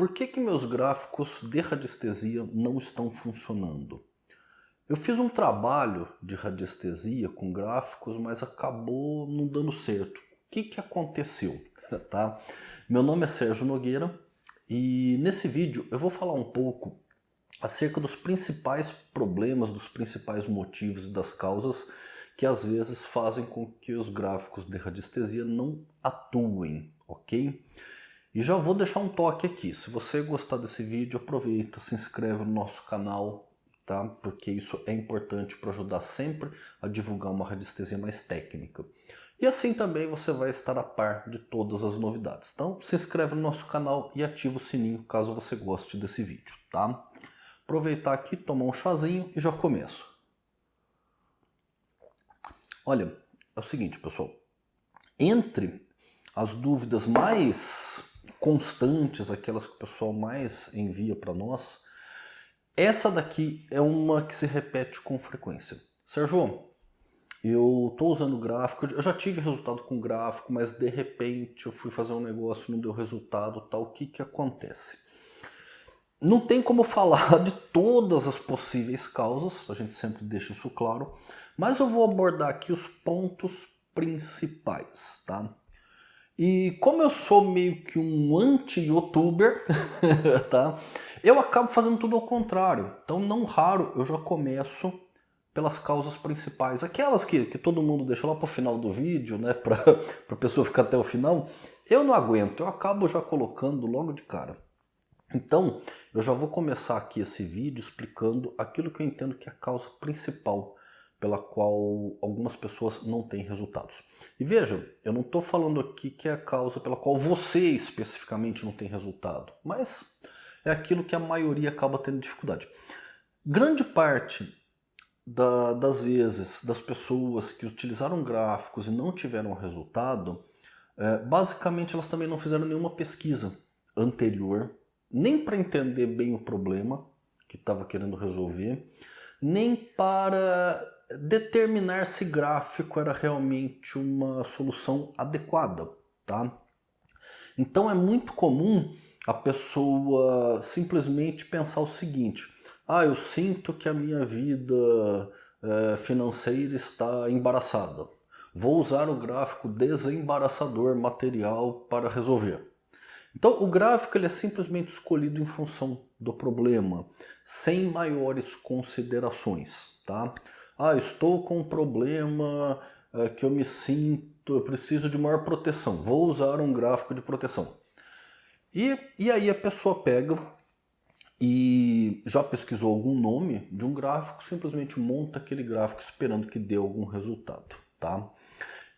Por que, que meus gráficos de radiestesia não estão funcionando? Eu fiz um trabalho de radiestesia com gráficos, mas acabou não dando certo. O que, que aconteceu? tá? Meu nome é Sérgio Nogueira e nesse vídeo eu vou falar um pouco acerca dos principais problemas, dos principais motivos e das causas que às vezes fazem com que os gráficos de radiestesia não atuem, ok? E já vou deixar um toque aqui, se você gostar desse vídeo, aproveita, se inscreve no nosso canal, tá? Porque isso é importante para ajudar sempre a divulgar uma radiestesia mais técnica. E assim também você vai estar a par de todas as novidades. Então se inscreve no nosso canal e ativa o sininho caso você goste desse vídeo, tá? Aproveitar aqui, tomar um chazinho e já começo. Olha, é o seguinte pessoal, entre as dúvidas mais constantes, aquelas que o pessoal mais envia para nós, essa daqui é uma que se repete com frequência. Sérgio, eu estou usando gráfico, eu já tive resultado com gráfico, mas de repente eu fui fazer um negócio e não deu resultado, tal, o que que acontece? Não tem como falar de todas as possíveis causas, a gente sempre deixa isso claro, mas eu vou abordar aqui os pontos principais, tá? E como eu sou meio que um anti-youtuber, tá? Eu acabo fazendo tudo ao contrário. Então não raro eu já começo pelas causas principais. Aquelas que, que todo mundo deixa lá para o final do vídeo, né? Para a pessoa ficar até o final. Eu não aguento, eu acabo já colocando logo de cara. Então, eu já vou começar aqui esse vídeo explicando aquilo que eu entendo que é a causa principal pela qual algumas pessoas não têm resultados. E veja, eu não estou falando aqui que é a causa pela qual você especificamente não tem resultado, mas é aquilo que a maioria acaba tendo dificuldade. Grande parte da, das vezes das pessoas que utilizaram gráficos e não tiveram resultado, é, basicamente elas também não fizeram nenhuma pesquisa anterior, nem para entender bem o problema que estava querendo resolver, nem para determinar se gráfico era realmente uma solução adequada, tá? Então é muito comum a pessoa simplesmente pensar o seguinte, ah, eu sinto que a minha vida é, financeira está embaraçada, vou usar o gráfico desembaraçador material para resolver. Então o gráfico ele é simplesmente escolhido em função do problema, sem maiores considerações, tá? Ah, estou com um problema é, que eu me sinto, eu preciso de maior proteção, vou usar um gráfico de proteção. E, e aí a pessoa pega e já pesquisou algum nome de um gráfico, simplesmente monta aquele gráfico esperando que dê algum resultado, tá?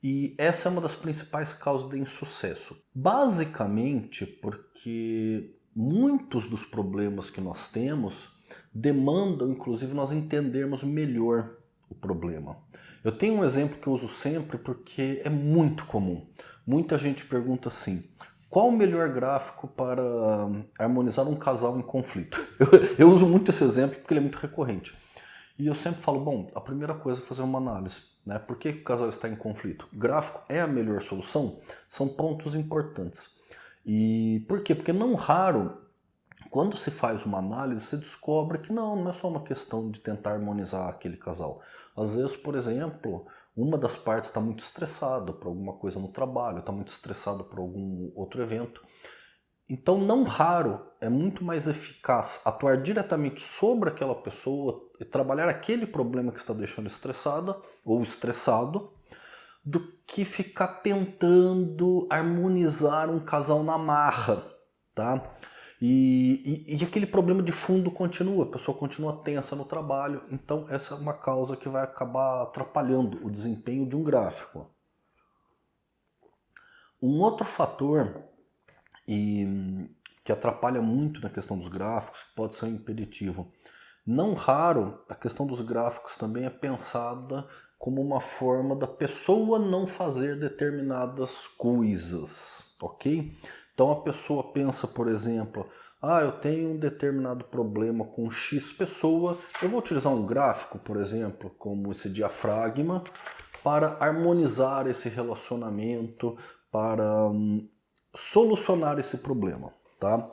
E essa é uma das principais causas de insucesso. Basicamente porque muitos dos problemas que nós temos demandam, inclusive, nós entendermos melhor o problema. Eu tenho um exemplo que eu uso sempre porque é muito comum. Muita gente pergunta assim, qual o melhor gráfico para harmonizar um casal em conflito? Eu, eu, uso muito esse exemplo porque ele é muito recorrente. E eu sempre falo, bom, a primeira coisa é fazer uma análise. Né? Por que o casal está em conflito? Gráfico é a melhor solução? São pontos importantes. E por quê? Porque não raro quando se faz uma análise, se descobre que não, não é só uma questão de tentar harmonizar aquele casal. Às vezes, por exemplo, uma das partes está muito estressada por alguma coisa no trabalho, está muito estressada por algum outro evento. Então, não raro, é muito mais eficaz atuar diretamente sobre aquela pessoa e trabalhar aquele problema que está deixando estressada ou estressado, do que ficar tentando harmonizar um casal na marra, tá? E, e, e, aquele problema de fundo continua, a pessoa continua tensa no trabalho, então essa é uma causa que vai acabar atrapalhando o desempenho de um gráfico. Um outro fator e, que atrapalha muito na questão dos gráficos, que pode ser um impeditivo, não raro a questão dos gráficos também é pensada como uma forma da pessoa não fazer determinadas coisas, ok? Então a pessoa pensa, por exemplo, ah, eu tenho um determinado problema com X pessoa, eu vou utilizar um gráfico, por exemplo, como esse diafragma, para harmonizar esse relacionamento, para hum, solucionar esse problema. Tá?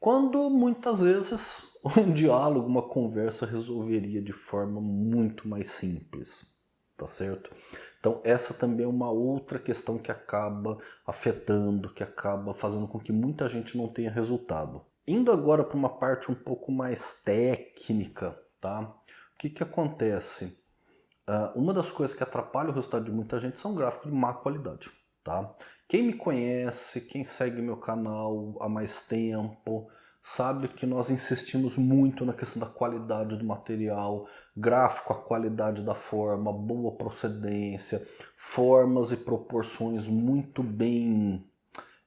quando muitas vezes um diálogo, uma conversa resolveria de forma muito mais simples, tá certo? Então essa também é uma outra questão que acaba afetando, que acaba fazendo com que muita gente não tenha resultado. Indo agora para uma parte um pouco mais técnica, tá? O que que acontece? Uh, uma das coisas que atrapalha o resultado de muita gente são gráficos de má qualidade, tá? Quem me conhece, quem segue meu canal há mais tempo, sabe que nós insistimos muito na questão da qualidade do material, gráfico, a qualidade da forma, boa procedência, formas e proporções muito bem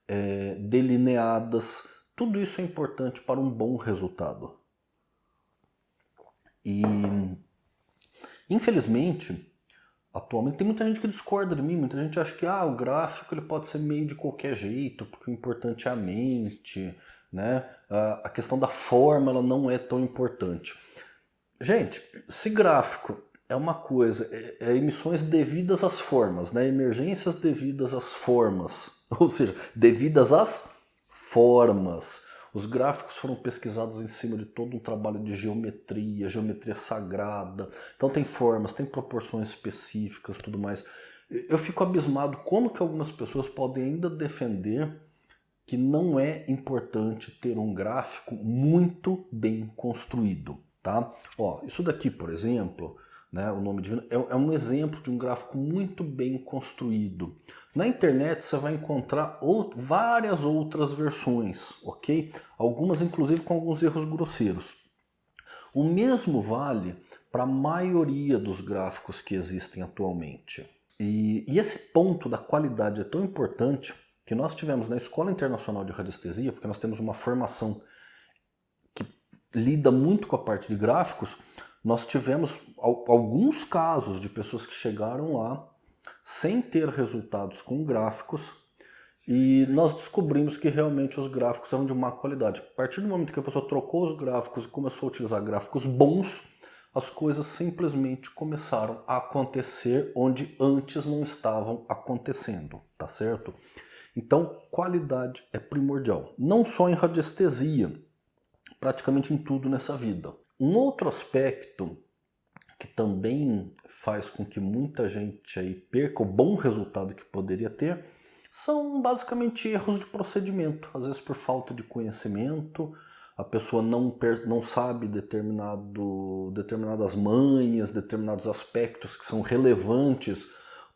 é, delineadas. Tudo isso é importante para um bom resultado. E, infelizmente, atualmente tem muita gente que discorda de mim, muita gente acha que ah, o gráfico ele pode ser meio de qualquer jeito, porque o importante é a mente, né? A questão da forma ela não é tão importante. Gente, se gráfico é uma coisa, é, é emissões devidas às formas, né? emergências devidas às formas, ou seja, devidas às formas. Os gráficos foram pesquisados em cima de todo um trabalho de geometria, geometria sagrada. Então tem formas, tem proporções específicas, tudo mais. Eu fico abismado como que algumas pessoas podem ainda defender que não é importante ter um gráfico muito bem construído, tá? Ó, isso daqui, por exemplo, né, o nome divino, é, é, um exemplo de um gráfico muito bem construído. Na internet você vai encontrar out várias outras versões, ok? Algumas inclusive com alguns erros grosseiros. O mesmo vale para a maioria dos gráficos que existem atualmente. E, e esse ponto da qualidade é tão importante que nós tivemos na Escola Internacional de Radiestesia, porque nós temos uma formação que lida muito com a parte de gráficos, nós tivemos alguns casos de pessoas que chegaram lá sem ter resultados com gráficos e nós descobrimos que realmente os gráficos eram de má qualidade. A partir do momento que a pessoa trocou os gráficos e começou a utilizar gráficos bons, as coisas simplesmente começaram a acontecer onde antes não estavam acontecendo, tá certo? Então, qualidade é primordial. Não só em radiestesia, praticamente em tudo nessa vida. Um outro aspecto que também faz com que muita gente aí perca o bom resultado que poderia ter são basicamente erros de procedimento, às vezes por falta de conhecimento, a pessoa não, não sabe determinado, determinadas manhas, determinados aspectos que são relevantes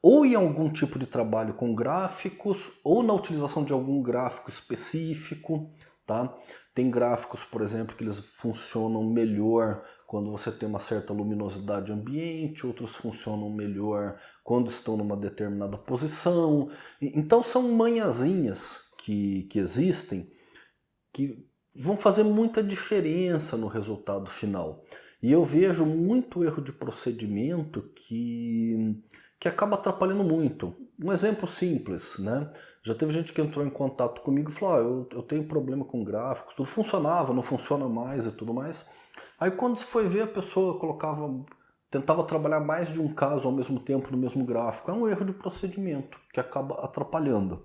ou em algum tipo de trabalho com gráficos, ou na utilização de algum gráfico específico, tá? Tem gráficos, por exemplo, que eles funcionam melhor quando você tem uma certa luminosidade ambiente, outros funcionam melhor quando estão numa determinada posição. Então são manhãzinhas que, que existem que vão fazer muita diferença no resultado final. E eu vejo muito erro de procedimento que que acaba atrapalhando muito. Um exemplo simples, né? Já teve gente que entrou em contato comigo e falou, ah, eu, eu tenho problema com gráficos, tudo funcionava, não funciona mais e tudo mais. Aí quando se foi ver, a pessoa colocava, tentava trabalhar mais de um caso ao mesmo tempo no mesmo gráfico. É um erro de procedimento que acaba atrapalhando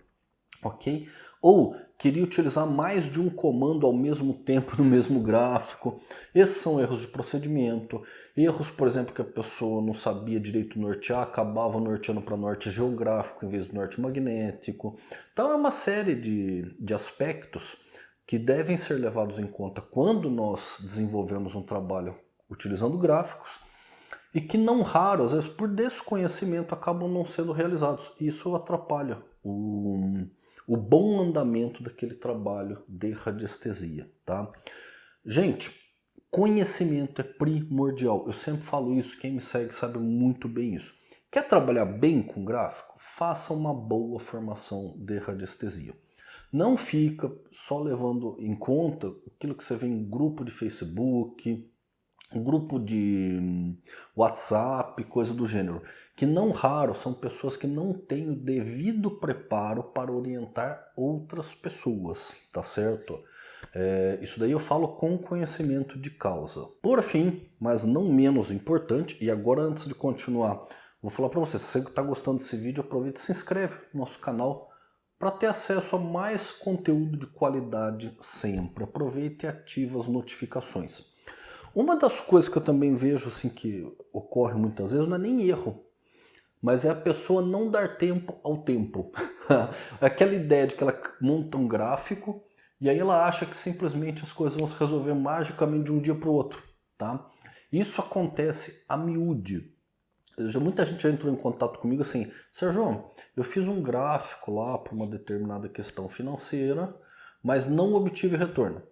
ok? Ou queria utilizar mais de um comando ao mesmo tempo no mesmo gráfico. Esses são erros de procedimento. Erros, por exemplo, que a pessoa não sabia direito nortear, acabava norteando para norte geográfico em vez do norte magnético. Então é uma série de, de aspectos que devem ser levados em conta quando nós desenvolvemos um trabalho utilizando gráficos e que não raro, às vezes por desconhecimento, acabam não sendo realizados. Isso atrapalha o, o bom andamento daquele trabalho de radiestesia, tá? Gente, conhecimento é primordial. Eu sempre falo isso, quem me segue sabe muito bem isso. Quer trabalhar bem com gráfico? Faça uma boa formação de radiestesia. Não fica só levando em conta aquilo que você vê em grupo de Facebook, grupo de hum, WhatsApp, coisa do gênero, que não raro são pessoas que não têm o devido preparo para orientar outras pessoas, tá certo? É, isso daí eu falo com conhecimento de causa. Por fim, mas não menos importante, e agora antes de continuar, vou falar para você, se você está gostando desse vídeo, aproveita e se inscreve no nosso canal para ter acesso a mais conteúdo de qualidade sempre. Aproveite e ative as notificações. Uma das coisas que eu também vejo assim que ocorre muitas vezes não é nem erro, mas é a pessoa não dar tempo ao tempo. Aquela ideia de que ela monta um gráfico e aí ela acha que simplesmente as coisas vão se resolver magicamente de um dia para o outro. Tá? Isso acontece a miúde. Já, muita gente já entrou em contato comigo assim, Sérgio, eu fiz um gráfico lá para uma determinada questão financeira, mas não obtive retorno.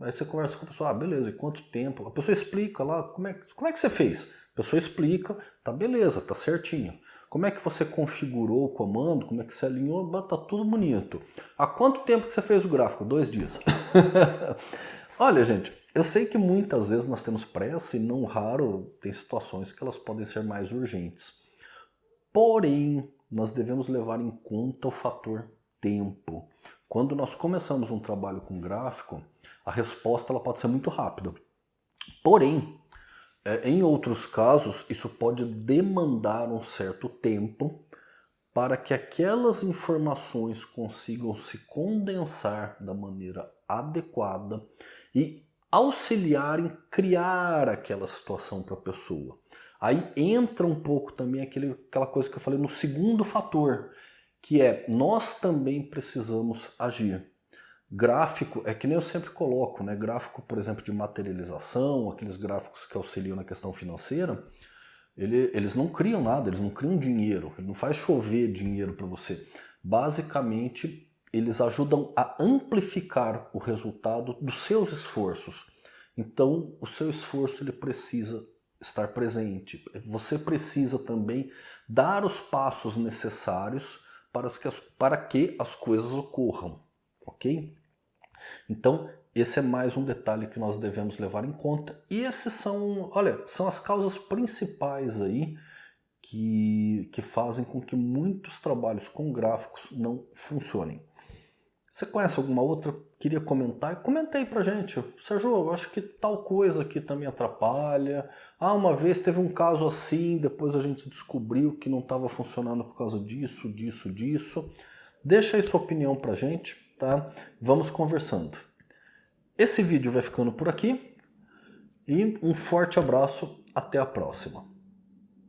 Aí você conversa com a pessoa, ah, beleza, e quanto tempo? A pessoa explica lá, como é, como é que você fez? A pessoa explica, tá beleza, tá certinho. Como é que você configurou o comando, como é que você alinhou, tá tudo bonito. Há quanto tempo que você fez o gráfico? Dois dias. Olha, gente, eu sei que muitas vezes nós temos pressa e não raro tem situações que elas podem ser mais urgentes. Porém, nós devemos levar em conta o fator tempo. Quando nós começamos um trabalho com gráfico, a resposta ela pode ser muito rápida. Porém, é, em outros casos, isso pode demandar um certo tempo para que aquelas informações consigam se condensar da maneira adequada e auxiliar em criar aquela situação para a pessoa. Aí entra um pouco também aquele, aquela coisa que eu falei no segundo fator, que é nós também precisamos agir. Gráfico, é que nem eu sempre coloco, né? gráfico, por exemplo, de materialização, aqueles gráficos que auxiliam na questão financeira, ele, eles não criam nada, eles não criam dinheiro, ele não faz chover dinheiro para você. Basicamente, eles ajudam a amplificar o resultado dos seus esforços. Então, o seu esforço ele precisa estar presente. Você precisa também dar os passos necessários para que as, para que as coisas ocorram, ok? Então, esse é mais um detalhe que nós devemos levar em conta. E esses são, olha, são as causas principais aí que, que fazem com que muitos trabalhos com gráficos não funcionem. Você conhece alguma outra? Queria comentar? Comentei pra gente. Sérgio, eu acho que tal coisa aqui também atrapalha. Ah, uma vez teve um caso assim, depois a gente descobriu que não estava funcionando por causa disso, disso, disso. Deixa aí sua opinião pra gente, tá? Vamos conversando. Esse vídeo vai ficando por aqui. E um forte abraço, até a próxima.